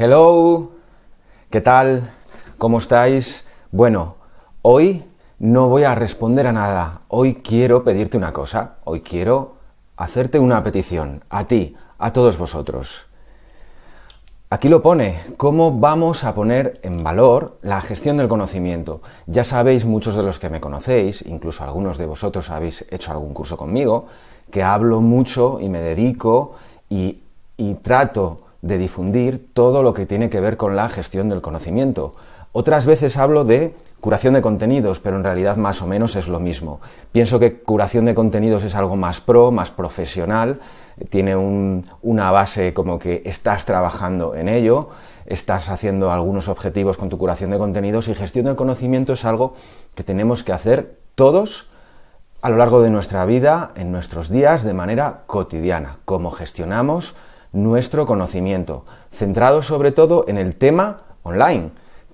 Hello, ¿qué tal? ¿Cómo estáis? Bueno, hoy no voy a responder a nada. Hoy quiero pedirte una cosa. Hoy quiero hacerte una petición. A ti, a todos vosotros. Aquí lo pone, cómo vamos a poner en valor la gestión del conocimiento. Ya sabéis, muchos de los que me conocéis, incluso algunos de vosotros habéis hecho algún curso conmigo, que hablo mucho y me dedico y, y trato de difundir todo lo que tiene que ver con la gestión del conocimiento. Otras veces hablo de curación de contenidos, pero en realidad más o menos es lo mismo. Pienso que curación de contenidos es algo más pro, más profesional, tiene una base como que estás trabajando en ello, estás haciendo algunos objetivos con tu curación de contenidos y gestión del conocimiento es algo que tenemos que hacer todos a lo largo de nuestra vida, en nuestros días, de manera cotidiana, cómo gestionamos nuestro conocimiento, centrado sobre todo en el tema online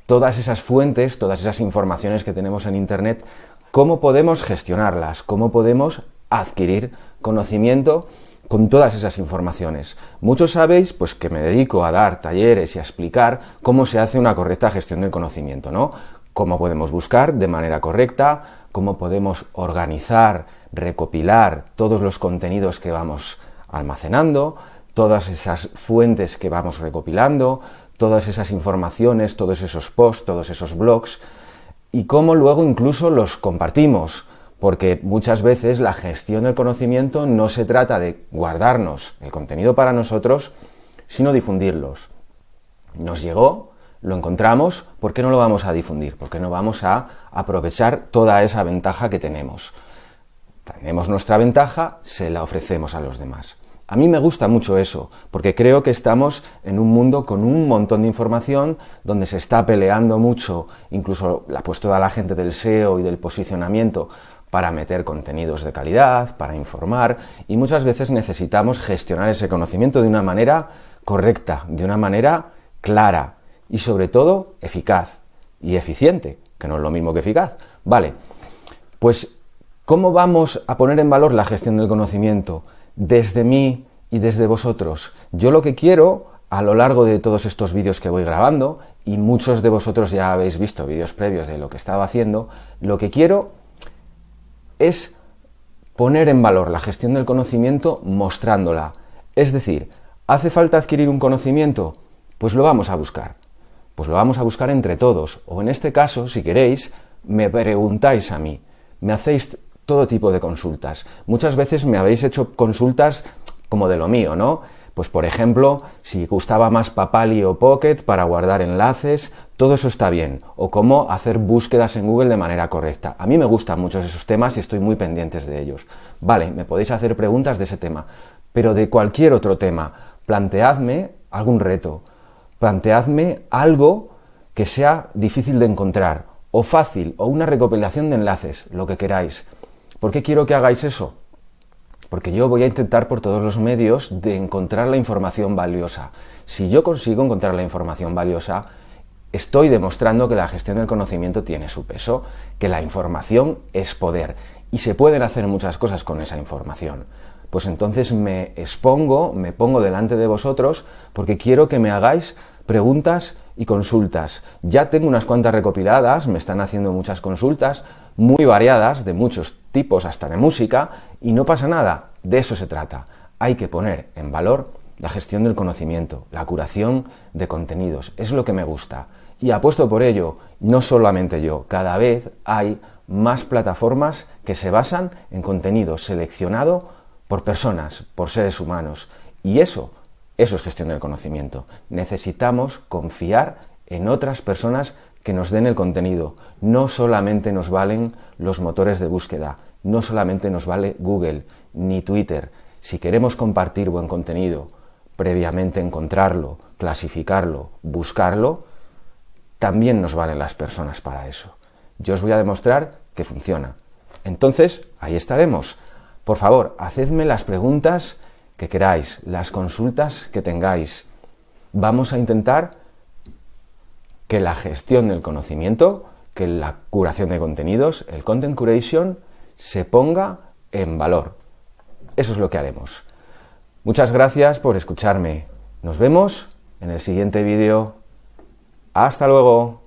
todas esas fuentes, todas esas informaciones que tenemos en Internet, cómo podemos gestionarlas, cómo podemos adquirir conocimiento con todas esas informaciones. Muchos sabéis pues que me dedico a dar talleres y a explicar cómo se hace una correcta gestión del conocimiento, ¿no? Cómo podemos buscar de manera correcta, cómo podemos organizar, recopilar todos los contenidos que vamos almacenando, todas esas fuentes que vamos recopilando, todas esas informaciones, todos esos posts, todos esos blogs, y cómo luego incluso los compartimos, porque muchas veces la gestión del conocimiento no se trata de guardarnos el contenido para nosotros, sino difundirlos. Nos llegó, lo encontramos, ¿por qué no lo vamos a difundir? ¿Por qué no vamos a aprovechar toda esa ventaja que tenemos? Tenemos nuestra ventaja, se la ofrecemos a los demás. A mí me gusta mucho eso, porque creo que estamos en un mundo con un montón de información, donde se está peleando mucho, incluso la pues toda la gente del SEO y del posicionamiento para meter contenidos de calidad, para informar, y muchas veces necesitamos gestionar ese conocimiento de una manera correcta, de una manera clara y sobre todo eficaz y eficiente, que no es lo mismo que eficaz. Vale, pues ¿cómo vamos a poner en valor la gestión del conocimiento? Desde mí y desde vosotros. Yo lo que quiero a lo largo de todos estos vídeos que voy grabando, y muchos de vosotros ya habéis visto vídeos previos de lo que estaba haciendo, lo que quiero es poner en valor la gestión del conocimiento mostrándola. Es decir, ¿hace falta adquirir un conocimiento? Pues lo vamos a buscar. Pues lo vamos a buscar entre todos. O en este caso, si queréis, me preguntáis a mí. Me hacéis todo tipo de consultas. Muchas veces me habéis hecho consultas como de lo mío, ¿no? Pues por ejemplo, si gustaba más Papali o Pocket para guardar enlaces, todo eso está bien. O cómo hacer búsquedas en Google de manera correcta. A mí me gustan muchos esos temas y estoy muy pendientes de ellos. Vale, me podéis hacer preguntas de ese tema. Pero de cualquier otro tema, planteadme algún reto. Planteadme algo que sea difícil de encontrar, o fácil, o una recopilación de enlaces, lo que queráis. ¿Por qué quiero que hagáis eso? Porque yo voy a intentar por todos los medios de encontrar la información valiosa. Si yo consigo encontrar la información valiosa, estoy demostrando que la gestión del conocimiento tiene su peso, que la información es poder y se pueden hacer muchas cosas con esa información. Pues entonces me expongo, me pongo delante de vosotros porque quiero que me hagáis preguntas y consultas. Ya tengo unas cuantas recopiladas, me están haciendo muchas consultas, muy variadas, de muchos tipos, hasta de música, y no pasa nada, de eso se trata. Hay que poner en valor la gestión del conocimiento, la curación de contenidos, es lo que me gusta. Y apuesto por ello, no solamente yo, cada vez hay más plataformas que se basan en contenido seleccionado por personas, por seres humanos. Y eso, eso es gestión del conocimiento. Necesitamos confiar en otras personas que nos den el contenido. No solamente nos valen los motores de búsqueda, no solamente nos vale Google ni Twitter. Si queremos compartir buen contenido, previamente encontrarlo, clasificarlo, buscarlo, también nos valen las personas para eso. Yo os voy a demostrar que funciona. Entonces, ahí estaremos. Por favor, hacedme las preguntas que queráis, las consultas que tengáis. Vamos a intentar que la gestión del conocimiento, que la curación de contenidos, el content curation, se ponga en valor. Eso es lo que haremos. Muchas gracias por escucharme. Nos vemos en el siguiente vídeo. Hasta luego.